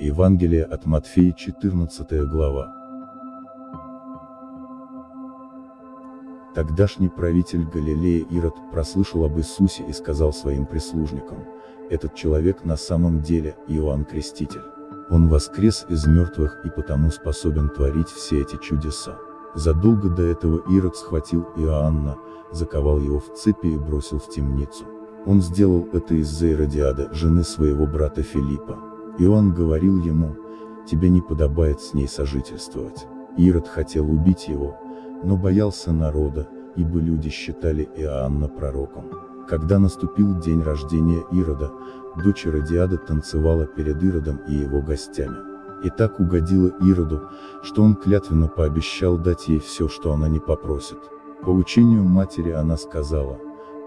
Евангелие от Матфея 14 глава. Тогдашний правитель Галилея Ирод прослышал об Иисусе и сказал своим прислужникам, этот человек на самом деле Иоанн Креститель. Он воскрес из мертвых и потому способен творить все эти чудеса. Задолго до этого Ирод схватил Иоанна, заковал его в цепи и бросил в темницу. Он сделал это из-за Иродиада, жены своего брата Филиппа. Иоанн говорил ему, тебе не подобает с ней сожительствовать. Ирод хотел убить его, но боялся народа, ибо люди считали Иоанна пророком. Когда наступил день рождения Ирода, дочь Иродиада танцевала перед Иродом и его гостями. И так угодила Ироду, что он клятвенно пообещал дать ей все, что она не попросит. По учению матери она сказала,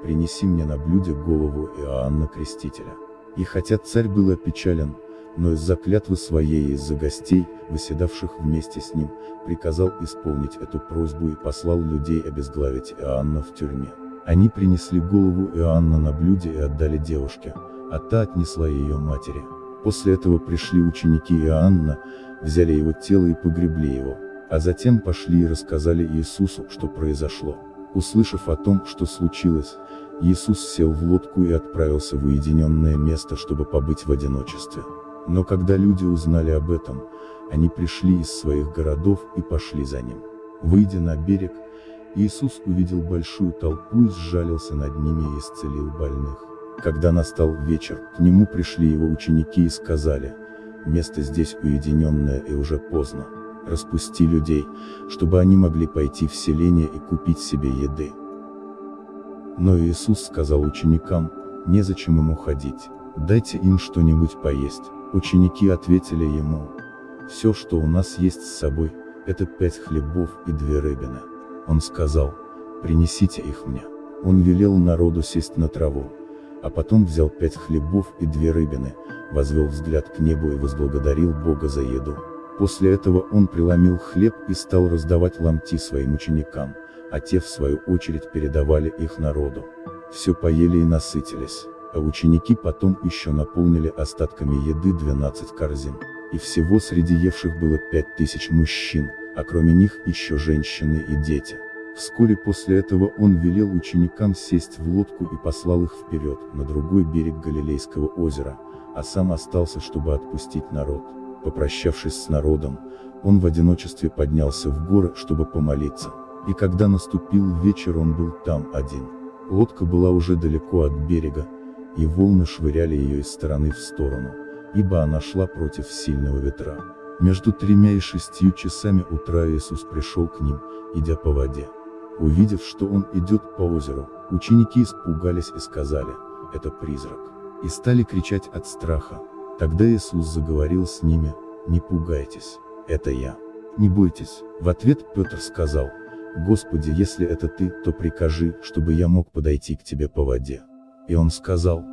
принеси мне на блюде голову Иоанна Крестителя. И хотя царь был опечален, но из-за клятвы своей и из-за гостей, выседавших вместе с ним, приказал исполнить эту просьбу и послал людей обезглавить Иоанна в тюрьме. Они принесли голову Иоанна на блюде и отдали девушке, а та отнесла ее матери. После этого пришли ученики Иоанна, взяли его тело и погребли его, а затем пошли и рассказали Иисусу, что произошло. Услышав о том, что случилось, Иисус сел в лодку и отправился в уединенное место, чтобы побыть в одиночестве. Но когда люди узнали об этом, они пришли из своих городов и пошли за ним. Выйдя на берег, Иисус увидел большую толпу и сжалился над ними и исцелил больных. Когда настал вечер, к нему пришли его ученики и сказали, место здесь уединенное и уже поздно. Распусти людей, чтобы они могли пойти в селение и купить себе еды. Но Иисус сказал ученикам, незачем им уходить, дайте им что-нибудь поесть. Ученики ответили ему, все, что у нас есть с собой, это пять хлебов и две рыбины. Он сказал, принесите их мне. Он велел народу сесть на траву, а потом взял пять хлебов и две рыбины, возвел взгляд к небу и возблагодарил Бога за еду. После этого он преломил хлеб и стал раздавать ломти своим ученикам, а те в свою очередь передавали их народу. Все поели и насытились, а ученики потом еще наполнили остатками еды 12 корзин. И всего среди евших было пять тысяч мужчин, а кроме них еще женщины и дети. Вскоре после этого он велел ученикам сесть в лодку и послал их вперед, на другой берег Галилейского озера, а сам остался, чтобы отпустить народ. Попрощавшись с народом, он в одиночестве поднялся в горы, чтобы помолиться. И когда наступил вечер он был там один. Лодка была уже далеко от берега, и волны швыряли ее из стороны в сторону, ибо она шла против сильного ветра. Между тремя и шестью часами утра Иисус пришел к ним, идя по воде. Увидев, что он идет по озеру, ученики испугались и сказали, это призрак, и стали кричать от страха. Тогда Иисус заговорил с ними, не пугайтесь, это я. Не бойтесь, в ответ Петр сказал, Господи, если это ты, то прикажи, чтобы я мог подойти к тебе по воде. И он сказал,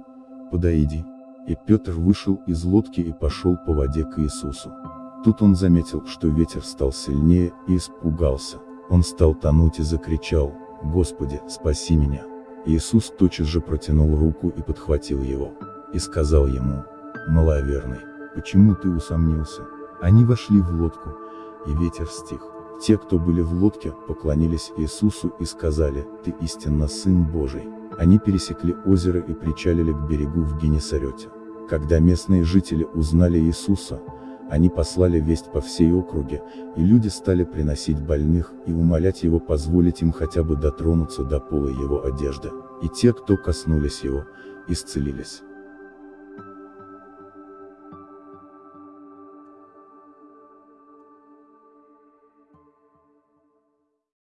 подойди. И Петр вышел из лодки и пошел по воде к Иисусу. Тут он заметил, что ветер стал сильнее, и испугался. Он стал тонуть и закричал, «Господи, спаси меня!» Иисус тотчас же протянул руку и подхватил его, и сказал ему, «Маловерный, почему ты усомнился?» Они вошли в лодку, и ветер стих. Те, кто были в лодке, поклонились Иисусу и сказали, «Ты истинно Сын Божий». Они пересекли озеро и причалили к берегу в Генесарете. Когда местные жители узнали Иисуса, они послали весть по всей округе, и люди стали приносить больных и умолять его позволить им хотя бы дотронуться до пола его одежды. И те, кто коснулись его, исцелились.